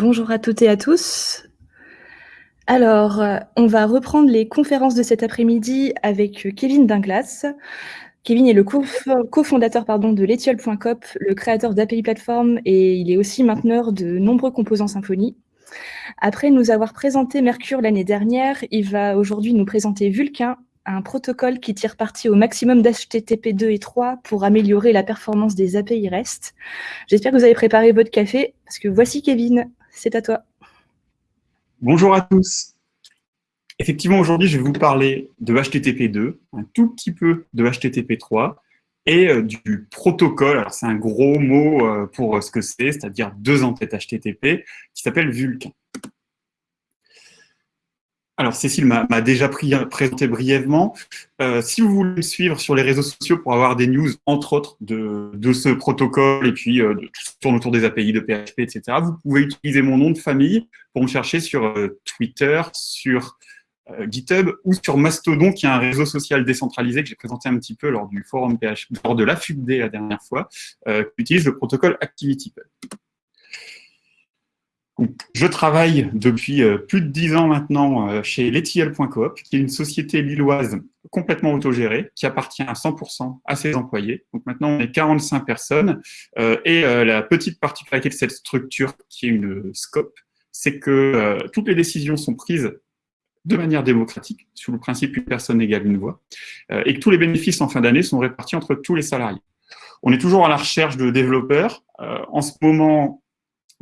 Bonjour à toutes et à tous. Alors, euh, on va reprendre les conférences de cet après-midi avec euh, Kevin Dinglas. Kevin est le cofondateur pardon, de l'Etiole.cop, le créateur d'API Platform et il est aussi mainteneur de nombreux composants Symfony. Après nous avoir présenté Mercure l'année dernière, il va aujourd'hui nous présenter Vulcain, un protocole qui tire parti au maximum d'HTTP 2 et 3 pour améliorer la performance des API REST. J'espère que vous avez préparé votre café, parce que voici Kevin, c'est à toi. Bonjour à tous. Effectivement, aujourd'hui, je vais vous parler de HTTP 2, un tout petit peu de HTTP 3 et euh, du protocole, alors c'est un gros mot euh, pour ce que c'est, c'est-à-dire deux entêtes HTTP, qui s'appelle Vulkan. Alors, Cécile m'a déjà présenté brièvement. Euh, si vous voulez me suivre sur les réseaux sociaux pour avoir des news, entre autres, de, ce protocole et puis euh, tout ce qui tourne autour des API de PHP, etc., vous pouvez utiliser mon nom de famille pour me chercher sur euh, Twitter, sur GitHub ou sur Mastodon, qui est un réseau social décentralisé que j'ai présenté un petit peu lors du forum PHP, lors de la FUBD la dernière fois, qui utilise le protocole ActivityPub. Je travaille depuis euh, plus de dix ans maintenant euh, chez Letiel.coop, qui est une société lilloise complètement autogérée, qui appartient à 100% à ses employés. Donc maintenant, on est 45 personnes. Euh, et la petite particularité de cette structure, qui est une scope, c'est que toutes les décisions sont prises de manière démocratique, sur le principe une personne égale une voix, et que tous les bénéfices en fin d'année sont répartis entre tous les salariés. On est toujours à la recherche de développeurs. en ce moment,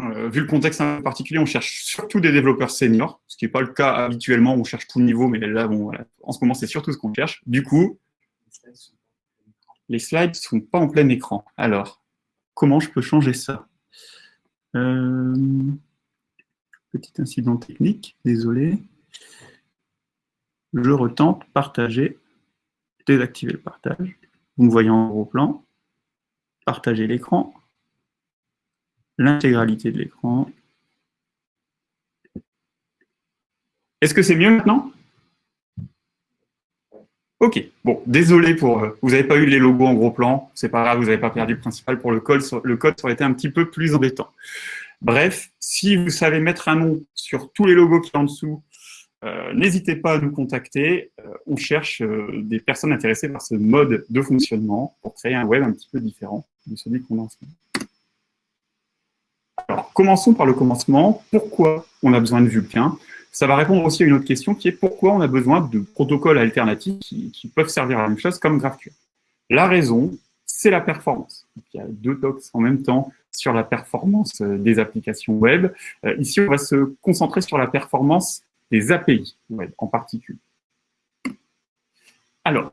euh, vu le contexte un peu particulier, on cherche surtout des développeurs seniors, ce qui n'est pas le cas habituellement, on cherche tout niveau, mais là, bon, en ce moment, c'est surtout ce qu'on cherche. Du coup, les slides ne sont pas en plein écran. Alors, comment je peux changer ça? Euh, Petit incident technique, désolé. Je retente, partager, désactiver le partage. Vous me voyez en gros plan, partager l'écran l'intégralité de l'écran. Est-ce que c'est mieux maintenant? Ok, bon, désolé pour... Euh, vous n'avez pas eu les logos en gros plan, c'est pas grave, vous n'avez pas perdu le principal pour le code, le code ça aurait été un petit peu plus embêtant. Bref, si vous savez mettre un nom sur tous les logos qui sont en dessous, euh, n'hésitez pas à nous contacter. Euh, on cherche des personnes intéressées par ce mode de fonctionnement pour créer un web un petit peu différent de celui qu'on a en ce moment. Alors, commençons par le commencement. Pourquoi on a besoin de Vulcain? Ça va répondre aussi à une autre question qui est pourquoi on a besoin de protocoles alternatifs qui, peuvent servir à la même chose comme GraphQL? La raison, c'est la performance. il y a deux talks en même temps sur la performance euh, des applications web. Euh, ici, on va se concentrer sur la performance des API web en particulier. Alors,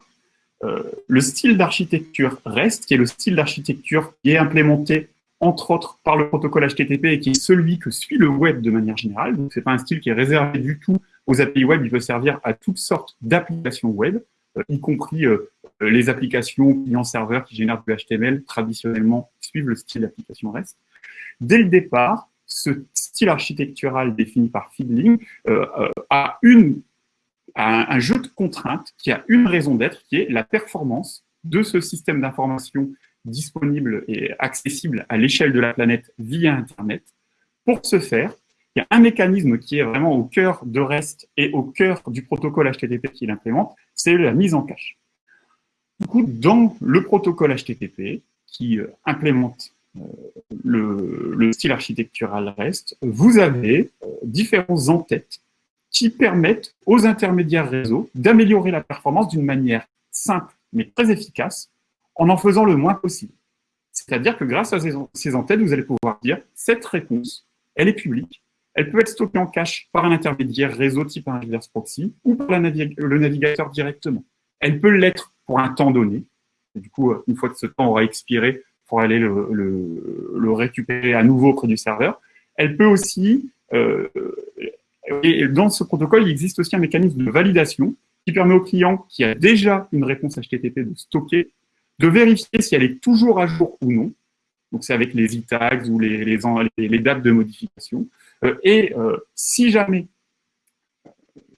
euh, le style d'architecture REST, qui est le style d'architecture qui est implémenté entre autres par le protocole HTTP et qui est celui que suit le web de manière générale. Donc, ce n'est pas un style qui est réservé du tout aux API web, il peut servir à toutes sortes d'applications web, euh, y compris euh, les applications client-serveur qui génèrent du HTML, traditionnellement suivent le style d'application REST. Dès le départ, ce style architectural défini par Feedling euh, a, une, a un jeu de contraintes qui a une raison d'être, qui est la performance de ce système d'information disponible et accessible à l'échelle de la planète via Internet. Pour ce faire, il y a un mécanisme qui est vraiment au cœur de REST et au cœur du protocole HTTP qu'il implémente, c'est la mise en cache. Du coup, dans le protocole HTTP qui euh, implémente euh, le, style architectural REST, vous avez euh, différents entêtes qui permettent aux intermédiaires réseau d'améliorer la performance d'une manière simple mais très efficace en en faisant le moins possible. C'est-à-dire que grâce à ces, entêtes, vous allez pouvoir dire cette réponse, elle est publique, elle peut être stockée en cache par un intermédiaire réseau type un reverse proxy ou par le navigateur directement. Elle peut l'être pour un temps donné. du coup, une fois que ce temps aura expiré, pour aller le, récupérer à nouveau auprès du serveur. Elle peut aussi, euh, et dans ce protocole, il existe aussi un mécanisme de validation qui permet au client qui a déjà une réponse HTTP de stocker de vérifier si elle est toujours à jour ou non. Donc, c'est avec les e-tags ou les, dates de modification. Euh, et euh, si jamais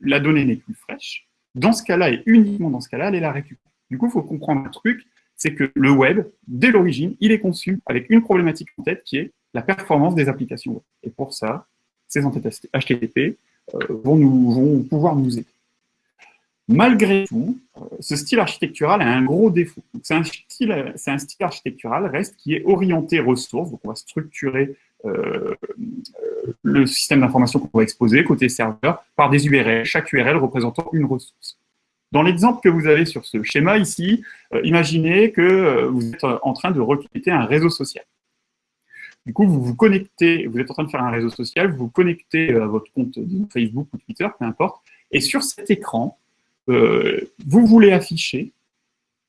la donnée n'est plus fraîche, dans ce cas-là, et uniquement dans ce cas-là, elle est la récupère. Du coup, il faut comprendre un truc, c'est que le web, dès l'origine, il est conçu avec une problématique en tête qui est la performance des applications web. Et pour ça, ces entêtes HTTP euh, vont pouvoir nous aider. Malgré tout, euh, ce style architectural a un gros défaut. C'est un, style, architectural reste qui est orienté ressources, donc on va structurer euh, le système d'information qu'on va exposer côté serveur par des URL, chaque URL représentant une ressource. Dans l'exemple que vous avez sur ce schéma ici, euh, imaginez que vous êtes en train de requêter un réseau social. Du coup, vous vous connectez, vous êtes en train de faire un réseau social, vous vous connectez à votre compte Facebook ou Twitter, peu importe, et sur cet écran, euh, vous voulez afficher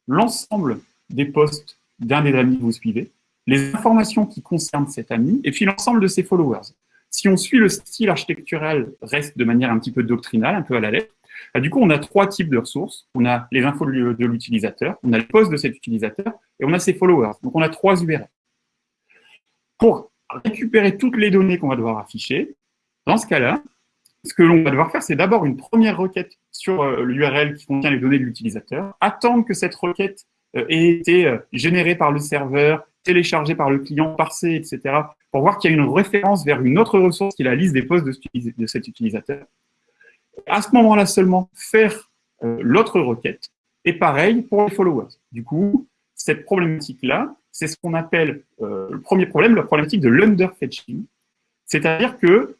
l'ensemble des posts d'un des amis que vous suivez, les informations qui concernent cet ami, et puis l'ensemble de ses followers. Si on suit le style architectural, reste de manière un petit peu doctrinale, un peu à la lettre, bah, du coup, on a trois types de ressources. On a les infos de l'utilisateur, on a les posts de cet utilisateur, et on a ses followers. Donc, on a trois URL. Pour récupérer toutes les données qu'on va devoir afficher, dans ce cas-là, ce que l'on va devoir faire, c'est d'abord une première requête sur euh, l'URL qui contient les données de l'utilisateur, attendre que cette requête euh, ait été euh, générée par le serveur, téléchargée par le client, parsée, etc., pour voir qu'il y a une référence vers une autre ressource qui est la liste des posts de, cet utilisateur. À ce moment-là seulement, faire l'autre requête. Et pareil pour les followers. Du coup, cette problématique-là, c'est ce qu'on appelle le premier problème, la problématique de l'underfetching. C'est-à-dire que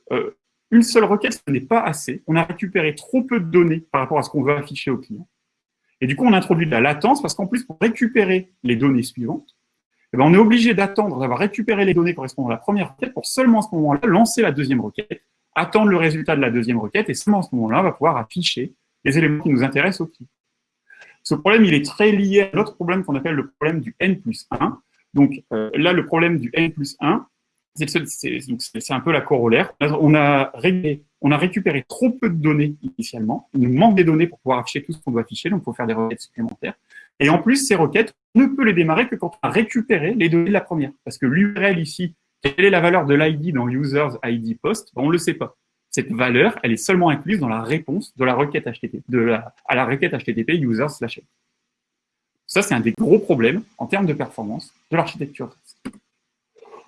une seule requête, ce n'est pas assez. On a récupéré trop peu de données par rapport à ce qu'on veut afficher au client. Et du coup, on introduit de la latence parce qu'en plus, pour récupérer les données suivantes, eh ben, on est obligé d'attendre d'avoir récupéré les données correspondant à la première requête pour seulement à ce moment-là lancer la deuxième requête, attendre le résultat de la deuxième requête et seulement à ce moment-là, on va pouvoir afficher les éléments qui nous intéressent au client. Ce problème, il est très lié à l'autre problème qu'on appelle le problème du N plus 1. Donc euh, là, le problème du N plus 1, c'est un peu la corollaire. On a, récupéré trop peu de données initialement. Il nous manque des données pour pouvoir afficher tout ce qu'on doit afficher, donc il faut faire des requêtes supplémentaires. Et en plus, ces requêtes, on ne peut les démarrer que quand on a récupéré les données de la première. Parce que l'URL ici, quelle est la valeur de l'ID dans users ID post? On ne le sait pas. Cette valeur, elle est seulement incluse dans la réponse de la requête HTTP, de la, à la requête HTTP users slash Ça, c'est un des gros problèmes en termes de performance de l'architecture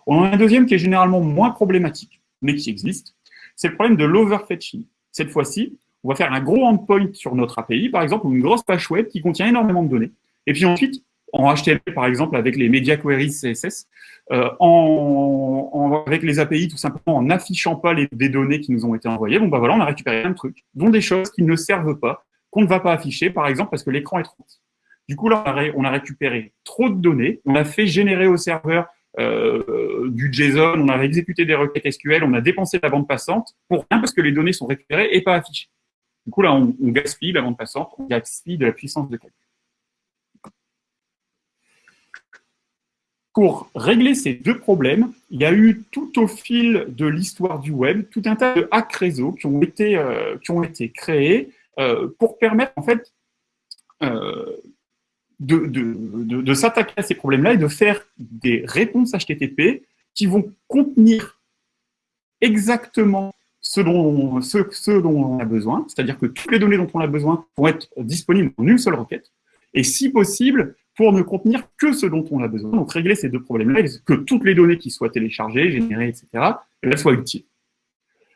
on en a un deuxième qui est généralement moins problématique, mais qui existe. C'est le problème de l'overfetching. Cette fois-ci, on va faire un gros endpoint sur notre API, par exemple, une grosse page web qui contient énormément de données. Et puis ensuite, en HTML, par exemple, avec les media queries CSS, euh, en, avec les API, tout simplement en n'affichant pas les, des données qui nous ont été envoyées, bon, bah voilà, on a récupéré un truc, dont des choses qui ne servent pas, qu'on ne va pas afficher, par exemple, parce que l'écran est trop petit. Du coup, là, on a récupéré trop de données, on a fait générer au serveur euh, du JSON, on a exécuté des requêtes SQL, on a dépensé la bande passante pour rien parce que les données sont récupérées et pas affichées. Du coup, là, on, gaspille la bande passante, on gaspille de la puissance de calcul. Pour régler ces deux problèmes, il y a eu tout au fil de l'histoire du web tout un tas de hacks réseau qui ont été, euh, créés euh, pour permettre en fait de, s'attaquer à ces problèmes-là et de faire des réponses HTTP qui vont contenir exactement ce dont, ce, dont on a besoin, c'est-à-dire que toutes les données dont on a besoin vont être disponibles en une seule requête, et si possible, pour ne contenir que ce dont on a besoin. Donc régler ces deux problèmes-là, que toutes les données qui soient téléchargées, générées, etc., elles soient utiles.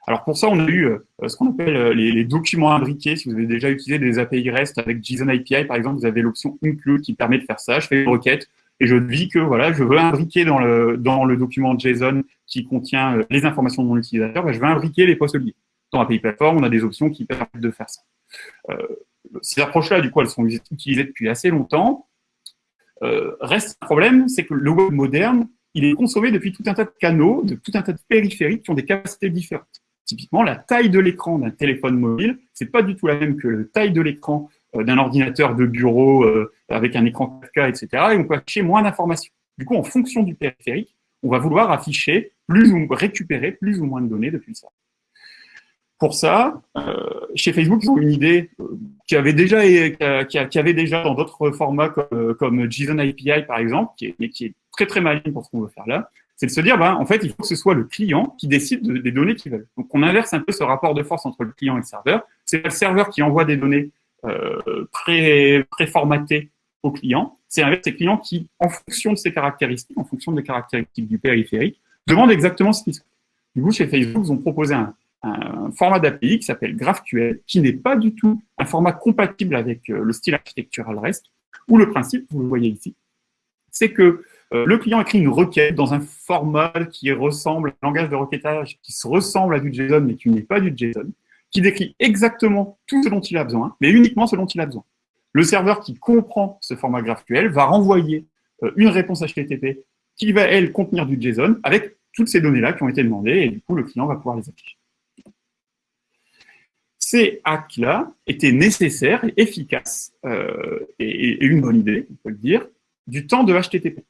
Alors pour ça, on a eu euh, ce qu'on appelle euh, les, documents imbriqués. Si vous avez déjà utilisé des API REST avec JSON API, par exemple, vous avez l'option include qui permet de faire ça. Je fais une requête et je dis que voilà, je veux imbriquer dans le, dans le document JSON qui contient euh, les informations de mon utilisateur, ben, je veux imbriquer les postes liés. Dans API Platform, on a des options qui permettent de faire ça. ces approches-là, du coup, elles sont utilisées depuis assez longtemps. reste un problème, c'est que le web moderne, il est consommé depuis tout un tas de canaux, de tout un tas de périphériques qui ont des capacités différentes. Typiquement, la taille de l'écran d'un téléphone mobile, c'est pas du tout la même que la taille de l'écran euh, d'un ordinateur de bureau euh, avec un écran 4K, etc. Et on peut afficher moins d'informations. Du coup, en fonction du périphérique, on va vouloir afficher plus ou récupérer plus ou moins de données depuis ça. Pour ça, euh, chez Facebook, ils ont une idée qui avait déjà, qui, avait déjà dans d'autres formats comme, JSON API par exemple, qui est, qui est très très maligne pour ce qu'on veut faire là c'est de se dire, ben, en fait, il faut que ce soit le client qui décide des données qu'il veut. Donc, on inverse un peu ce rapport de force entre le client et le serveur. C'est le serveur qui envoie des données euh, pré, préformatées au client. C'est l'inverse, c'est le client qui, en fonction de ses caractéristiques, en fonction des caractéristiques du périphérique, demande exactement ce qui se passe. Du coup, chez Facebook, ils ont proposé un, format d'API qui s'appelle GraphQL, qui n'est pas du tout un format compatible avec euh, le style architectural REST, où le principe, vous le voyez ici, c'est que le client écrit une requête dans un format qui ressemble, un langage de requêtage qui se ressemble à du JSON, mais qui n'est pas du JSON, qui décrit exactement tout ce dont il a besoin, mais uniquement ce dont il a besoin. Le serveur qui comprend ce format GraphQL va renvoyer euh, une réponse HTTP qui va, elle, contenir du JSON avec toutes ces données-là qui ont été demandées, et du coup, le client va pouvoir les afficher. Ces hacks-là étaient nécessaires et efficaces, euh, et, une bonne idée, on peut le dire, du temps de HTTP.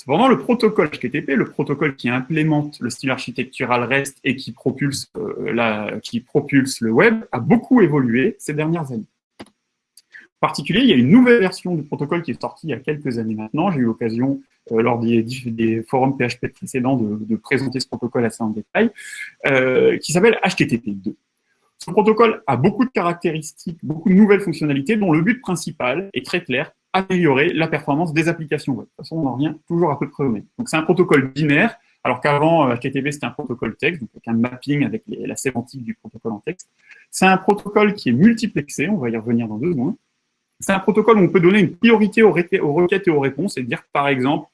Cependant, le protocole HTTP, le protocole qui implémente le style architectural REST et qui propulse, euh, qui propulse le web, a beaucoup évolué ces dernières années. En particulier, il y a une nouvelle version du protocole qui est sortie il y a quelques années maintenant. J'ai eu l'occasion euh, lors des, des, forums PHP précédents de, présenter ce protocole assez en détail, euh, qui s'appelle HTTP2. Ce protocole a beaucoup de caractéristiques, beaucoup de nouvelles fonctionnalités, dont le but principal est très clair, améliorer la performance des applications web. De toute façon, on en revient toujours à peu près au même. Donc, c'est un protocole binaire, alors qu'avant, HTTP, euh, c'était un protocole texte, donc avec un mapping avec la sémantique du protocole en texte. C'est un protocole qui est multiplexé, on va y revenir dans deux secondes. C'est un protocole où on peut donner une priorité aux, requêtes et aux réponses et dire, par exemple,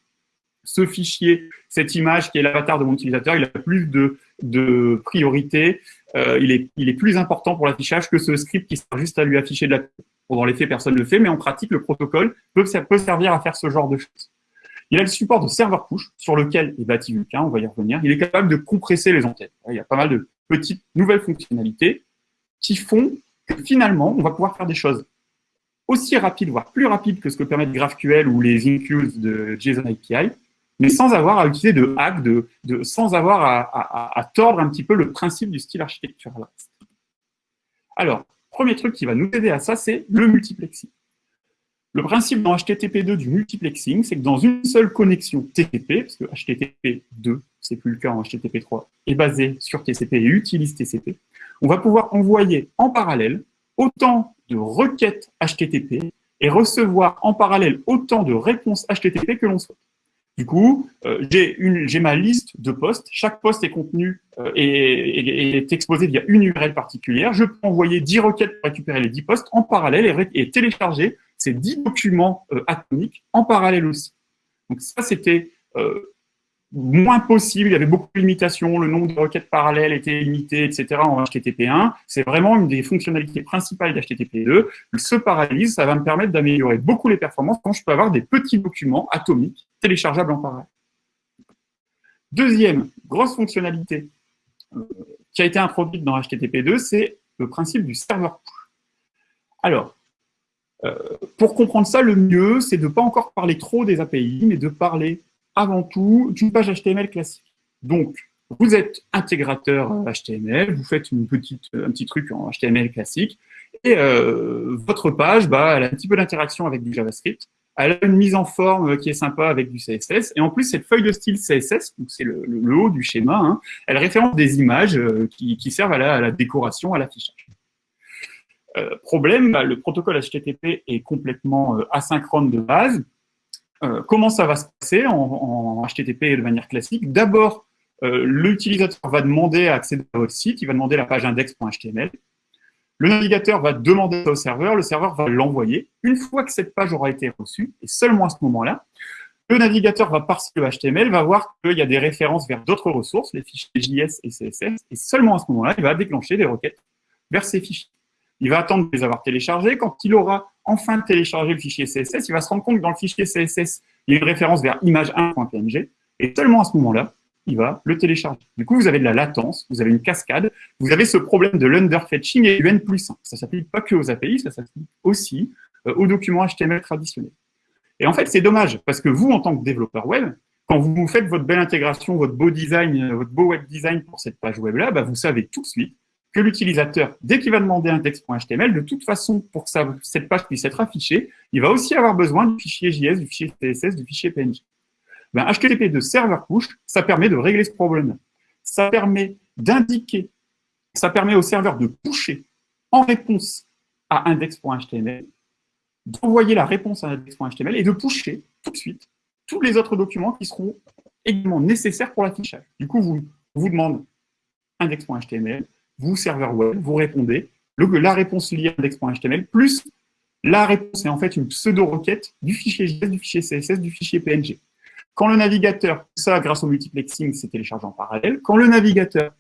ce fichier, cette image qui est l'avatar de mon utilisateur, il a plus de, priorité, euh, il, est, il est plus important pour l'affichage que ce script qui sert juste à lui afficher de la Bon, dans les faits, personne ne le fait, mais en pratique, le protocole peut, servir à faire ce genre de choses. Il a le support de serveur push, sur lequel est bâti Vulkan, on va y revenir. Il est capable de compresser les antennes. Il y a pas mal de petites nouvelles fonctionnalités qui font que finalement, on va pouvoir faire des choses aussi rapides, voire plus rapides que ce que permettent GraphQL ou les includes de JSON API, mais sans avoir à utiliser de hack, sans avoir à, à, tordre un petit peu le principe du style architectural. Alors, premier truc qui va nous aider à ça, c'est le multiplexing. Le principe dans HTTP2 du multiplexing, c'est que dans une seule connexion TCP, parce que HTTP2, c'est plus le cas en HTTP3, est basé sur TCP et utilise TCP, on va pouvoir envoyer en parallèle autant de requêtes HTTP et recevoir en parallèle autant de réponses HTTP que l'on souhaite. Du coup, euh, j'ai ma liste de postes. Chaque poste est contenu euh, et, est exposé via une URL particulière. Je peux envoyer 10 requêtes pour récupérer les 10 postes en parallèle et, télécharger ces 10 documents euh, atomiques en parallèle aussi. Donc ça, c'était moins possible, il y avait beaucoup de limitations, le nombre de requêtes parallèles était limité, etc. en HTTP1. C'est vraiment une des fonctionnalités principales d'HTTP2. Ce paralyse, ça va me permettre d'améliorer beaucoup les performances quand je peux avoir des petits documents atomiques téléchargeables en parallèle. Deuxième grosse fonctionnalité euh, qui a été introduite dans HTTP2, c'est le principe du serveur push. Alors, euh, pour comprendre ça, le mieux, c'est de ne pas encore parler trop des API, mais de parler avant tout d'une page HTML classique. Donc, vous êtes intégrateur HTML, vous faites une petite, un petit truc en HTML classique, et euh, votre page, bah, elle a un petit peu d'interaction avec du JavaScript, elle a une mise en forme qui est sympa avec du CSS, et en plus, cette feuille de style CSS, donc c'est le, haut du schéma, hein, elle référence des images euh, qui, servent à la, décoration, à l'affichage. Euh, problème, bah, le protocole HTTP est complètement asynchrone de base, euh, comment ça va se passer en, HTTP de manière classique D'abord, euh, l'utilisateur va demander à accéder à votre site, il va demander la page index.html. Le navigateur va demander au serveur, le serveur va l'envoyer. Une fois que cette page aura été reçue, et seulement à ce moment-là, le navigateur va parser le HTML, va voir qu'il y a des références vers d'autres ressources, les fichiers JS et CSS, et seulement à ce moment-là, il va déclencher des requêtes vers ces fichiers. Il va attendre de les avoir téléchargés. Quand il aura enfin téléchargé le fichier CSS, il va se rendre compte que dans le fichier CSS, il y a une référence vers image1.png, et seulement à ce moment-là, il va le télécharger. Du coup, vous avez de la latence, vous avez une cascade, vous avez ce problème de l'underfetching et du N plus 1. Ça ne s'applique pas que aux API, ça s'applique aussi euh, aux documents HTML traditionnels. Et en fait, c'est dommage, parce que vous, en tant que développeur web, quand vous faites votre belle intégration, votre beau design, euh, votre beau web design pour cette page web-là, bah, vous savez tout de suite que l'utilisateur, dès qu'il va demander un texte.html, de toute façon, pour que cette page puisse être affichée, il va aussi avoir besoin du fichier JS, du fichier CSS, du fichier PNG. Ben, HTTP de serveur push, ça permet de régler ce problème. Ça permet d'indiquer, ça permet au serveur de pusher en réponse à index.html, d'envoyer la réponse à index.html et de pusher tout de suite tous les autres documents qui seront également nécessaires pour l'affichage. Du coup, vous vous demande index.html, vous, serveur web, vous répondez, la réponse liée à index.html, plus la réponse est en fait une pseudo-requête du fichier JS, du fichier CSS, du fichier PNG. Quand le navigateur, ça grâce au multiplexing, c'est téléchargé en parallèle, quand le navigateur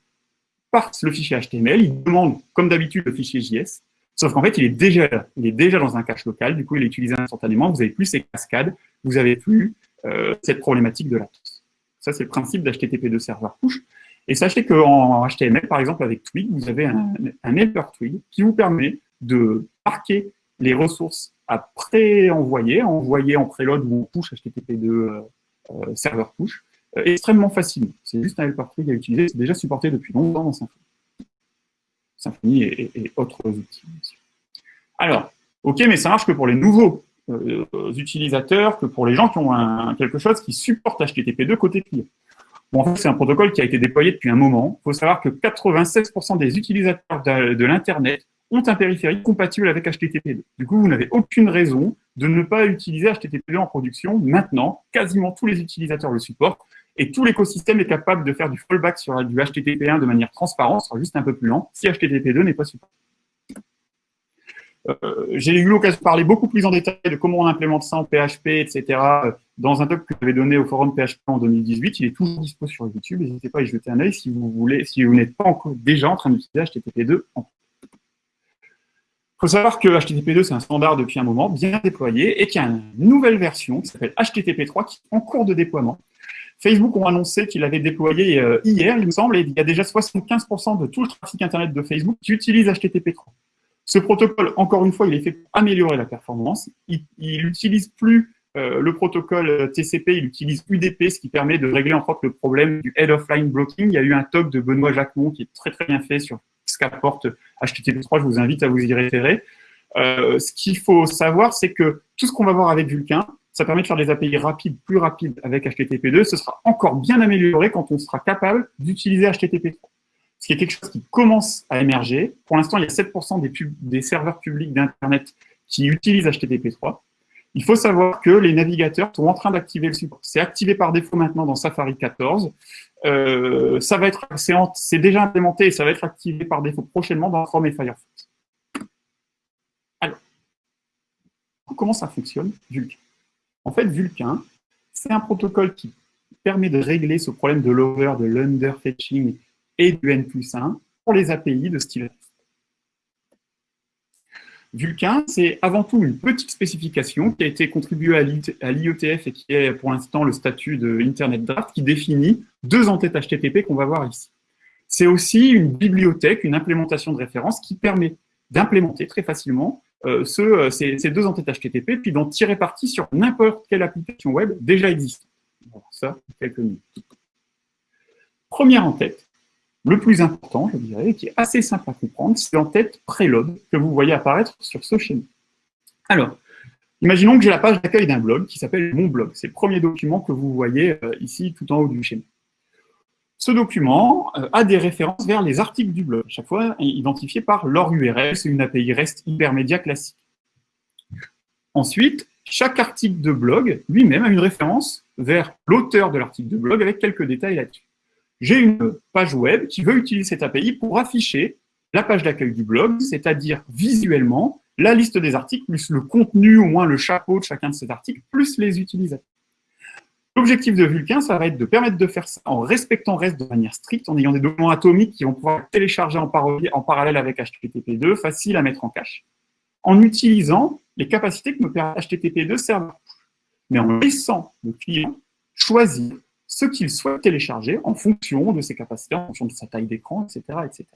parse le fichier HTML, il demande, comme d'habitude, le fichier JS, sauf qu'en fait, il est déjà il est déjà dans un cache local, du coup, il est utilisé instantanément, vous n'avez plus ces cascades, vous n'avez plus euh, cette problématique de latence. Ça, c'est le principe d'HTTP2 serveur push. Et sachez qu'en HTML, par exemple, avec Twig, vous avez un, un helper Twig qui vous permet de marquer les ressources à pré-envoyer, envoyer en preload ou en push HTTP2 euh, euh, serveur push, euh, extrêmement facilement. C'est juste un helper Twig à utiliser, c'est déjà supporté depuis longtemps dans Symfony. Symfony et, autres outils. Alors, ok, mais ça marche que pour les nouveaux utilisateurs, que pour les gens qui ont un, quelque chose qui supporte HTTP2 côté client. En fait, c'est un protocole qui a été déployé depuis un moment. Il faut savoir que 96% des utilisateurs de, l'Internet ont un périphérique compatible avec HTTP2. Du coup, vous n'avez aucune raison de ne pas utiliser HTTP2 en production. Maintenant, quasiment tous les utilisateurs le supportent et tout l'écosystème est capable de faire du fallback sur du HTTP1 de manière transparente, sera juste un peu plus lent si HTTP2 n'est pas supporté. Euh, j'ai eu l'occasion de parler beaucoup plus en détail de comment on implémente ça en PHP, etc. Dans un talk que j'avais donné au forum PHP en 2018. Il est toujours dispo sur YouTube. N'hésitez pas à y jeter un œil si vous voulez, si vous n'êtes pas encore déjà en train d'utiliser HTTP2 il faut savoir que HTTP2, c'est un standard depuis un moment, bien déployé, et qu'il y a une nouvelle version qui s'appelle HTTP3 qui est en cours de déploiement. Facebook ont annoncé qu'il avait déployé euh, hier, il me semble, et il y a déjà 75% de tout le trafic Internet de Facebook qui utilise HTTP3. Ce protocole, encore une fois, il est fait pour améliorer la performance. Il n'utilise plus euh, le protocole TCP, il utilise UDP, ce qui permet de régler entre autres le problème du head of line blocking. Il y a eu un talk de Benoît Jacquemont qui est très très bien fait sur ce qu'apporte HTTP3, je vous invite à vous y référer. Euh, ce qu'il faut savoir, c'est que tout ce qu'on va voir avec Vulkan, ça permet de faire des API rapides, plus rapides avec HTTP2. Ce sera encore bien amélioré quand on sera capable d'utiliser HTTP3 ce qui est quelque chose qui commence à émerger. Pour l'instant, il y a 7% des, des serveurs publics d'Internet qui utilisent HTTP3. Il faut savoir que les navigateurs sont en train d'activer le support. C'est activé par défaut maintenant dans Safari 14. Euh, ça va être, c'est déjà implémenté et ça va être activé par défaut prochainement dans Chrome et Firefox. Alors, comment ça fonctionne, Vulkan? En fait, Vulkan, c'est un protocole qui permet de régler ce problème de l'over, de l'underfetching et du N plus 1 pour les API de style Vulkan, c'est avant tout une petite spécification qui a été contribuée à l'IETF et qui est pour l'instant le statut de Internet Draft qui définit deux entêtes HTTP qu'on va voir ici. C'est aussi une bibliothèque, une implémentation de référence qui permet d'implémenter très facilement euh, euh, ces, deux entêtes HTTP puis d'en tirer parti sur n'importe quelle application web déjà existante. ça, quelques minutes. Première entête, le plus important, je dirais, qui est assez simple à comprendre, c'est l'entête preload que vous voyez apparaître sur ce schéma. Alors, imaginons que j'ai la page d'accueil d'un blog qui s'appelle Mon blog. C'est le premier document que vous voyez euh, ici tout en haut du schéma. Ce document euh, a des références vers les articles du blog, chaque fois identifiés par leur URL, c'est une API REST hypermédia classique. Ensuite, chaque article de blog lui-même a une référence vers l'auteur de l'article de blog avec quelques détails là-dessus j'ai une page web qui veut utiliser cette API pour afficher la page d'accueil du blog, c'est-à-dire visuellement la liste des articles, plus le contenu, au moins le chapeau de chacun de ces articles, plus les utilisateurs. L'objectif de Vulkan, ça va être de permettre de faire ça en respectant REST de manière stricte, en ayant des documents atomiques qui vont pouvoir télécharger en, en parallèle avec HTTP2, facile à mettre en cache, en utilisant les capacités que me permet HTTP2 serveur, mais en laissant le client choisir ce qu'il souhaite télécharger en fonction de ses capacités, en fonction de sa taille d'écran, etc., etc.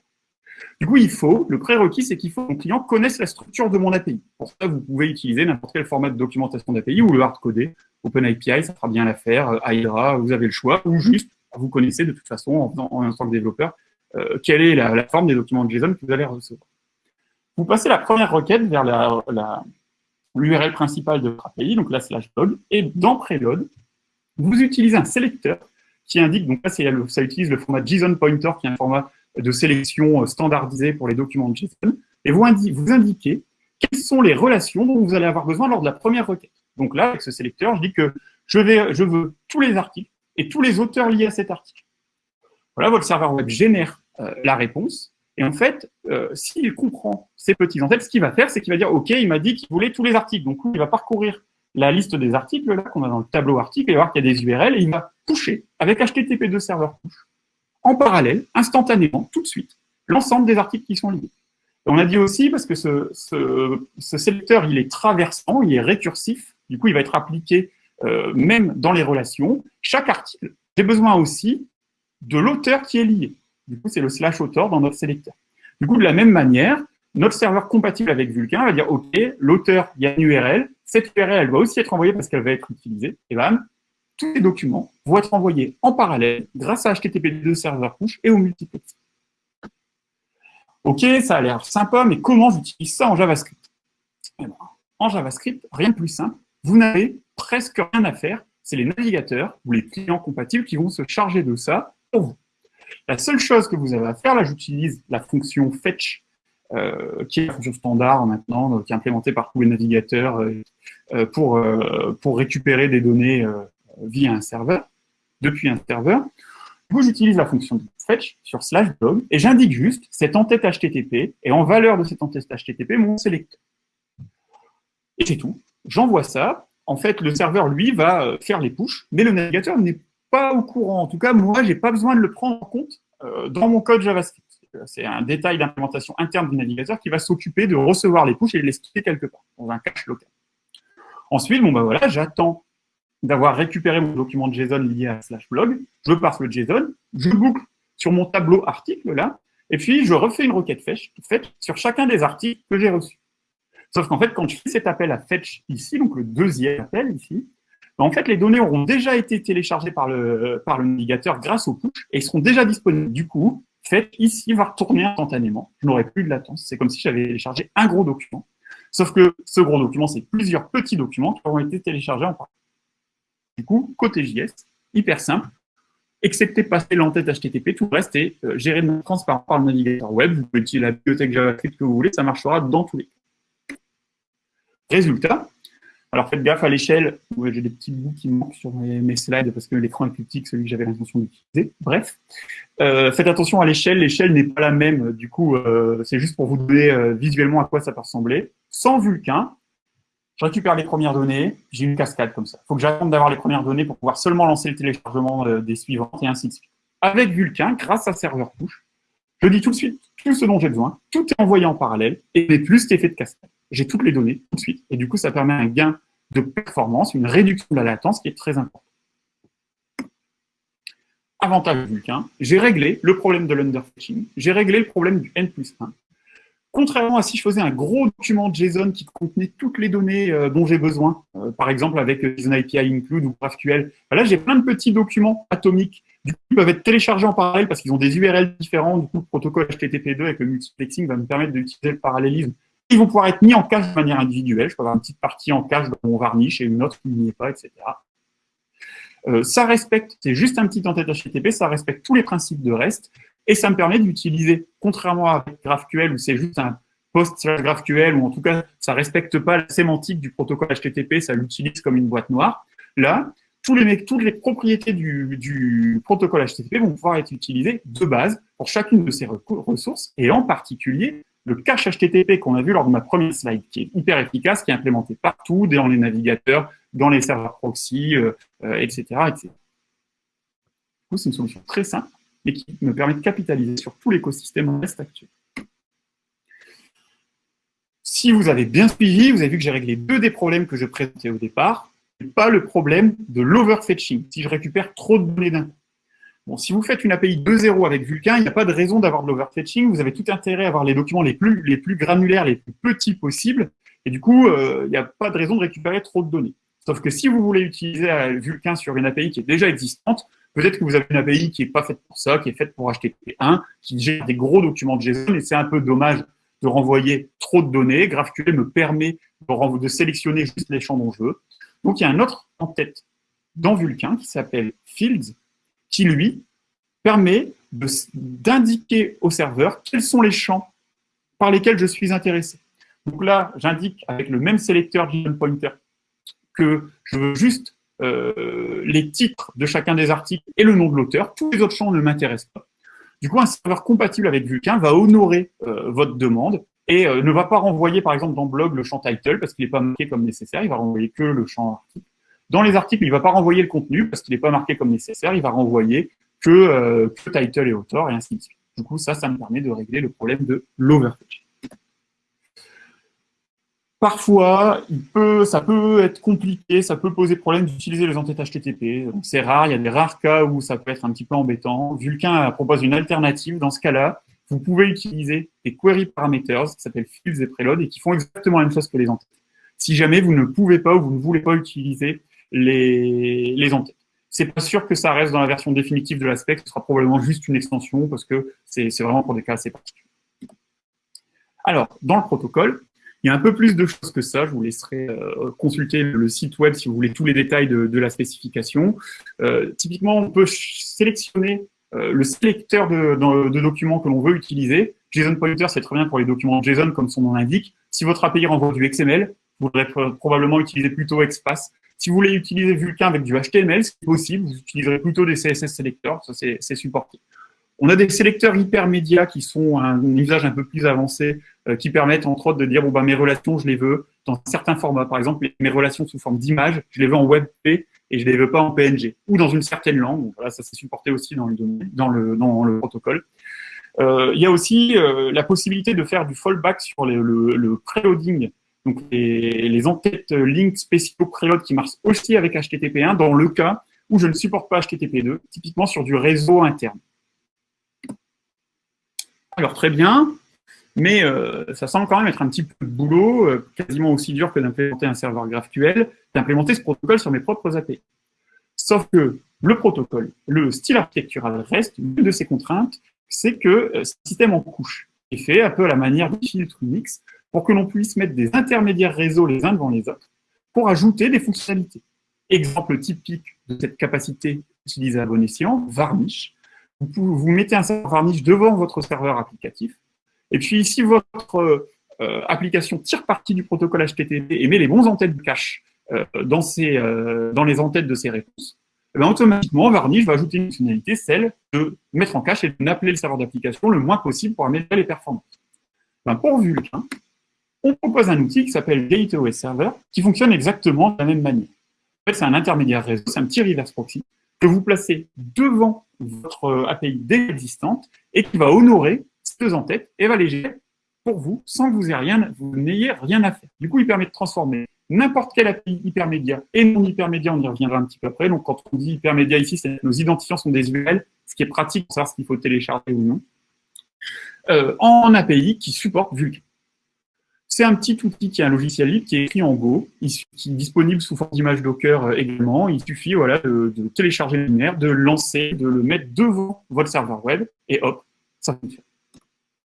Du coup, il faut, le prérequis, c'est qu'il faut que mon client connaisse la structure de mon API. Pour ça, vous pouvez utiliser n'importe quel format de documentation d'API ou le hard-codé. OpenAPI, ça fera bien l'affaire. Euh, Hydra, vous avez le choix. Ou juste, vous connaissez de toute façon, en, en, tant que développeur, euh, quelle est la, forme des documents de JSON que vous allez recevoir. Vous passez la première requête vers l'URL principale de votre API, donc la slash blog, et dans Preload, vous utilisez un sélecteur qui indique, donc là, ça utilise le format JSON Pointer, qui est un format de sélection euh, standardisé pour les documents de JSON, et vous, indiquez quelles sont les relations dont vous allez avoir besoin lors de la première requête. Donc là, avec ce sélecteur, je dis que je veux tous les articles et tous les auteurs liés à cet article. Voilà, votre serveur web génère euh, la réponse, et en fait, euh, s'il comprend ces petits en-têtes, ce qu'il va faire, c'est qu'il va dire, OK, il m'a dit qu'il voulait tous les articles. Donc, il va parcourir la liste des articles là qu'on a dans le tableau article, et voir qu'il y a des URL, et il va toucher avec HTTP2 serveur push, en parallèle, instantanément, tout de suite, l'ensemble des articles qui sont liés. on a dit aussi, parce que ce, ce, sélecteur, il est traversant, il est récursif, du coup, il va être appliqué euh, même dans les relations. Chaque article, j'ai besoin aussi de l'auteur qui est lié. Du coup, c'est le slash author dans notre sélecteur. Du coup, de la même manière, notre serveur compatible avec Vulkan va dire, OK, l'auteur, il y a une URL, cette URL, elle va aussi être envoyée parce qu'elle va être utilisée, et bam, tous les documents vont être envoyés en parallèle grâce à HTTP2 serveur push et au multiplex. OK, ça a l'air sympa, mais comment j'utilise ça en JavaScript? Eh ben, En JavaScript, rien de plus simple. Vous n'avez presque rien à faire. C'est les navigateurs ou les clients compatibles qui vont se charger de ça pour vous. La seule chose que vous avez à faire, là j'utilise la fonction fetch, euh, qui est la fonction standard maintenant, qui est implémentée par tous les navigateurs euh, euh, pour, pour récupérer des données via un serveur, depuis un serveur. Vous j'utilise la fonction fetch sur slash blog et j'indique juste cette entête HTTP et en valeur de cette entête HTTP mon sélecteur. Et c'est tout. J'envoie ça. En fait, le serveur, lui, va faire les pushes, mais le navigateur n'est pas au courant. En tout cas, moi, je n'ai pas besoin de le prendre en compte dans mon code JavaScript. C'est un détail d'implémentation interne du navigateur qui va s'occuper de recevoir les pushes et de les skitter quelque part, dans un cache local. Ensuite, bon, voilà, j'attends d'avoir récupéré mon document JSON lié à slash blog, je passe le JSON, je boucle sur mon tableau article là, et puis je refais une requête fetch, sur chacun des articles que j'ai reçus. Sauf qu'en fait, quand je fais cet appel à fetch ici, donc le deuxième appel ici, ben, en fait, les données auront déjà été téléchargées par le, par le navigateur grâce au push et seront déjà disponibles. Du coup, ici va retourner instantanément. Je n'aurai plus de latence. C'est comme si j'avais téléchargé un gros document. Sauf que ce gros document, c'est plusieurs petits documents qui auront été téléchargés en parallèle. Du coup, côté JS, hyper simple, excepté passer l'entête HTTP, tout le reste est euh, géré de transparent par le navigateur web. Vous pouvez utiliser la bibliothèque JavaScript que vous voulez, ça marchera dans tous les cas. Résultat, alors faites gaffe à l'échelle, j'ai des petits bouts qui manquent sur mes, slides parce que l'écran est plus petit que celui que j'avais l'intention d'utiliser. Bref, euh, faites attention à l'échelle, l'échelle n'est pas la même, du coup euh, c'est juste pour vous donner euh, visuellement à quoi ça peut ressembler. Sans Vulkan, je récupère les premières données, j'ai une cascade comme ça. Il faut que j'attende d'avoir les premières données pour pouvoir seulement lancer le téléchargement des suivantes et ainsi de suite. Avec Vulkan, grâce à serveur push, je dis tout de suite tout ce dont j'ai besoin, tout est envoyé en parallèle et plus cet effet de cascade j'ai toutes les données tout de suite. Et du coup, ça permet un gain de performance, une réduction de la latence qui est très importante. Avantage Vulkan, j'ai réglé le problème de l'underfetching, j'ai réglé le problème du N plus 1. Contrairement à si je faisais un gros document JSON qui contenait toutes les données euh, dont j'ai besoin, euh, par exemple avec JSON API include ou GraphQL, bah là j'ai plein de petits documents atomiques, du coup ils peuvent être téléchargés en parallèle parce qu'ils ont des URL différents, du coup le protocole HTTP2 avec le multiplexing va me permettre d'utiliser le parallélisme ils vont pouvoir être mis en cache de manière individuelle. Je peux avoir une petite partie en cache dans mon varnish et une autre qui n'y est pas, etc. Euh, ça respecte, c'est juste un petit entête HTTP, ça respecte tous les principes de REST et ça me permet d'utiliser, contrairement à GraphQL où c'est juste un post GraphQL ou en tout cas ça respecte pas la sémantique du protocole HTTP, ça l'utilise comme une boîte noire. Là, tous les, toutes les propriétés du, protocole HTTP vont pouvoir être utilisées de base pour chacune de ces ressources et en particulier le cache HTTP qu'on a vu lors de ma première slide, qui est hyper efficace, qui est implémenté partout, dans les navigateurs, dans les serveurs proxy, etc., euh, etc. Du coup, c'est une solution très simple, mais qui me permet de capitaliser sur tout l'écosystème REST actuel. Si vous avez bien suivi, vous avez vu que j'ai réglé deux des problèmes que je présentais au départ, pas le problème de l'overfetching, si je récupère trop de données d'un coup. Si vous faites une API 2.0 avec Vulkan, il n'y a pas de raison d'avoir de l'overfetching. Vous avez tout intérêt à avoir les documents les plus, les plus granulaires, les plus petits possibles. Et du coup, euh, il n'y a pas de raison de récupérer trop de données. Sauf que si vous voulez utiliser euh, Vulkan sur une API qui est déjà existante, peut-être que vous avez une API qui n'est pas faite pour ça, qui est faite pour HTTP1, qui gère des gros documents de JSON, et c'est un peu dommage de renvoyer trop de données. GraphQL me permet de, de sélectionner juste les champs dont je veux. Donc, il y a un autre en tête dans Vulkan qui s'appelle Fields, qui, lui, permet d'indiquer au serveur quels sont les champs par lesquels je suis intéressé. Donc là, j'indique avec le même sélecteur JSON Pointer que je veux juste euh, les titres de chacun des articles et le nom de l'auteur. Tous les autres champs ne m'intéressent pas. Du coup, un serveur compatible avec Vulkan va honorer euh, votre demande et euh, ne va pas renvoyer, par exemple, dans blog le champ title parce qu'il n'est pas marqué comme nécessaire, il va renvoyer que le champ article. Dans les articles, il ne va pas renvoyer le contenu parce qu'il n'est pas marqué comme nécessaire, il va renvoyer que, que title et auteur et ainsi de suite. Du coup, ça, ça me permet de régler le problème de l'overfetch. Parfois, ça peut être compliqué, ça peut poser problème d'utiliser les entêtes HTTP. C'est rare, il y a des rares cas où ça peut être un petit peu embêtant. Vulkan propose une alternative. Dans ce cas-là, vous pouvez utiliser des query parameters qui s'appellent fields et preload et qui font exactement la même chose que les entêtes. Si jamais vous ne pouvez pas ou vous ne voulez pas utiliser les, les entêtes. C'est pas sûr que ça reste dans la version définitive de l'aspect, ce sera probablement juste une extension parce que c'est vraiment pour des cas assez particuliers. Alors, dans le protocole, il y a un peu plus de choses que ça. Je vous laisserai euh, consulter le site web si vous voulez tous les détails de, la spécification. Euh, typiquement, on peut sélectionner euh, le sélecteur de, documents que l'on veut utiliser. JSON Pointer, c'est très bien pour les documents JSON, comme son nom l'indique. Si votre API renvoie du XML, vous voudrez probablement utiliser plutôt XPath. Si vous voulez utiliser Vulkan avec du HTML, c'est possible, vous utiliserez plutôt des CSS sélecteurs, ça c'est supporté. On a des sélecteurs hypermédias qui sont un, usage un peu plus avancé, euh, qui permettent entre autres de dire bon, bah, mes relations, je les veux dans certains formats. Par exemple, mes relations sous forme d'image, je les veux en WebP et je les veux pas en PNG, ou dans une certaine langue. voilà, ça c'est supporté aussi dans le, dans le, protocole. Euh, il y a aussi euh, la possibilité de faire du fallback sur le, le, preloading, donc les, les entêtes links spéciaux preload qui marchent aussi avec HTTP1 dans le cas où je ne supporte pas HTTP2, typiquement sur du réseau interne. Alors très bien, mais euh, ça semble quand même être un petit peu de boulot, euh, quasiment aussi dur que d'implémenter un serveur GraphQL, d'implémenter ce protocole sur mes propres API. Sauf que le protocole, le style architectural reste, une de ses contraintes, c'est que euh, ce système en couche est fait un peu à la manière du filtre Unix pour que l'on puisse mettre des intermédiaires réseaux les uns devant les autres pour ajouter des fonctionnalités. Exemple typique de cette capacité utilisée à bon escient, Varnish, vous, mettez un serveur Varnish devant votre serveur applicatif. Et puis, si votre euh, application tire parti du protocole HTTP et met les bons entêtes de cache euh, dans, euh, dans les entêtes de ses réponses, eh automatiquement, Varnish va ajouter une fonctionnalité, celle de mettre en cache et d'appeler le serveur d'application le moins possible pour améliorer les performances. Pour Vulkan, on propose un outil qui s'appelle GateOS Server, qui fonctionne exactement de la même manière. En fait, c'est un intermédiaire réseau, c'est un petit reverse proxy que vous placez devant votre euh, API déjà existante et qui va honorer ces deux en-tête et va les gérer pour vous sans que vous n'ayez rien, à faire. Du coup, il permet de transformer n'importe quelle API hypermédia et non hypermédia, on y reviendra un petit peu après. Donc, quand on dit hypermédia ici, nos identifiants sont des URL, ce qui est pratique pour savoir ce qu'il faut télécharger ou non, euh, en API qui supporte Vulkan. C'est un petit outil qui est un logiciel libre qui est écrit en Go, qui est disponible sous forme d'image Docker euh, également. Il suffit voilà, de, télécharger le binaire, de lancer, de le mettre devant votre serveur web, et hop, ça fonctionne.